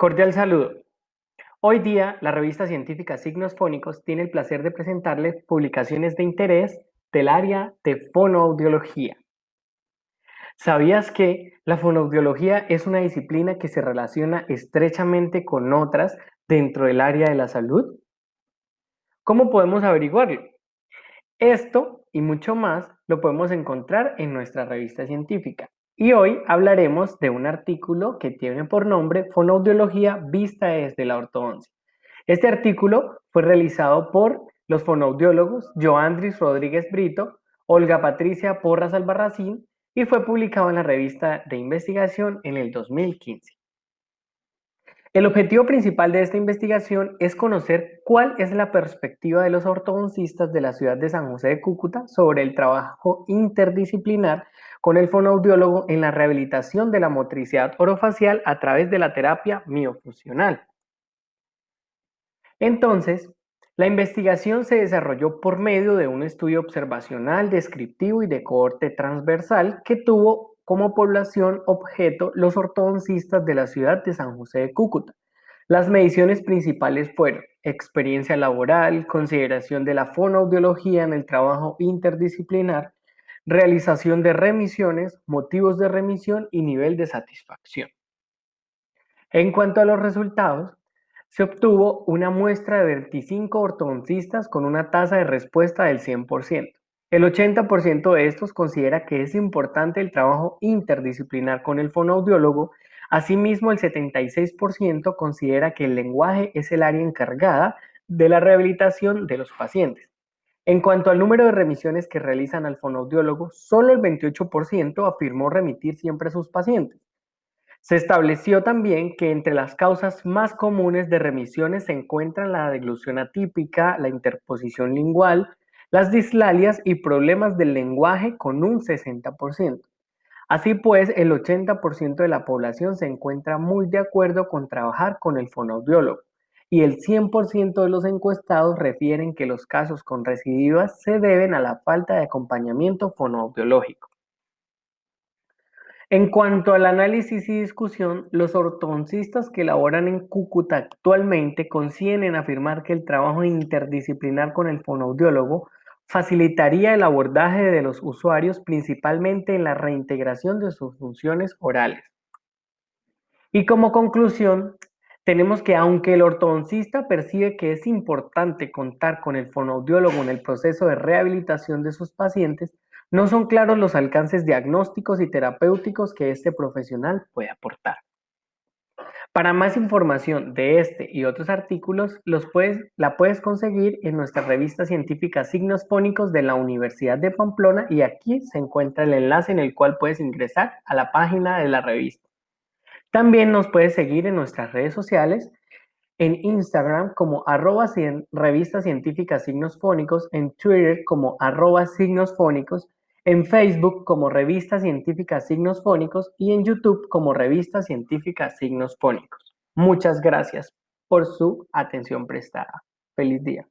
Cordial saludo. Hoy día, la revista científica Signos Fónicos tiene el placer de presentarle publicaciones de interés del área de fonoaudiología. ¿Sabías que la fonoaudiología es una disciplina que se relaciona estrechamente con otras dentro del área de la salud? ¿Cómo podemos averiguarlo? Esto y mucho más lo podemos encontrar en nuestra revista científica. Y hoy hablaremos de un artículo que tiene por nombre Fonoaudiología vista desde la ortodoncia. Este artículo fue realizado por los fonoaudiólogos Joandris Rodríguez Brito, Olga Patricia Porras Albarracín y fue publicado en la revista de investigación en el 2015. El objetivo principal de esta investigación es conocer cuál es la perspectiva de los ortodoncistas de la ciudad de San José de Cúcuta sobre el trabajo interdisciplinar con el fonoaudiólogo en la rehabilitación de la motricidad orofacial a través de la terapia miofuncional. Entonces, la investigación se desarrolló por medio de un estudio observacional, descriptivo y de cohorte transversal que tuvo como población objeto los ortodoncistas de la ciudad de San José de Cúcuta. Las mediciones principales fueron experiencia laboral, consideración de la fonoaudiología en el trabajo interdisciplinar, realización de remisiones, motivos de remisión y nivel de satisfacción. En cuanto a los resultados, se obtuvo una muestra de 25 ortodoncistas con una tasa de respuesta del 100%. El 80% de estos considera que es importante el trabajo interdisciplinar con el fonoaudiólogo. Asimismo, el 76% considera que el lenguaje es el área encargada de la rehabilitación de los pacientes. En cuanto al número de remisiones que realizan al fonoaudiólogo, solo el 28% afirmó remitir siempre a sus pacientes. Se estableció también que entre las causas más comunes de remisiones se encuentran la deglución atípica, la interposición lingual, las dislalias y problemas del lenguaje con un 60%. Así pues, el 80% de la población se encuentra muy de acuerdo con trabajar con el fonoaudiólogo y el 100% de los encuestados refieren que los casos con recidivas se deben a la falta de acompañamiento fonoaudiológico. En cuanto al análisis y discusión, los ortodoncistas que laboran en Cúcuta actualmente coinciden en afirmar que el trabajo interdisciplinar con el fonoaudiólogo facilitaría el abordaje de los usuarios principalmente en la reintegración de sus funciones orales. Y como conclusión, tenemos que aunque el ortodoncista percibe que es importante contar con el fonoaudiólogo en el proceso de rehabilitación de sus pacientes, no son claros los alcances diagnósticos y terapéuticos que este profesional puede aportar. Para más información de este y otros artículos, los puedes, la puedes conseguir en nuestra revista científica Signos Fónicos de la Universidad de Pamplona y aquí se encuentra el enlace en el cual puedes ingresar a la página de la revista. También nos puedes seguir en nuestras redes sociales, en Instagram como arroba revista científica signos fónicos, en Twitter como arroba signos fónicos en Facebook como Revista Científica Signos Fónicos y en YouTube como Revista Científica Signos Fónicos. Muchas gracias por su atención prestada. Feliz día.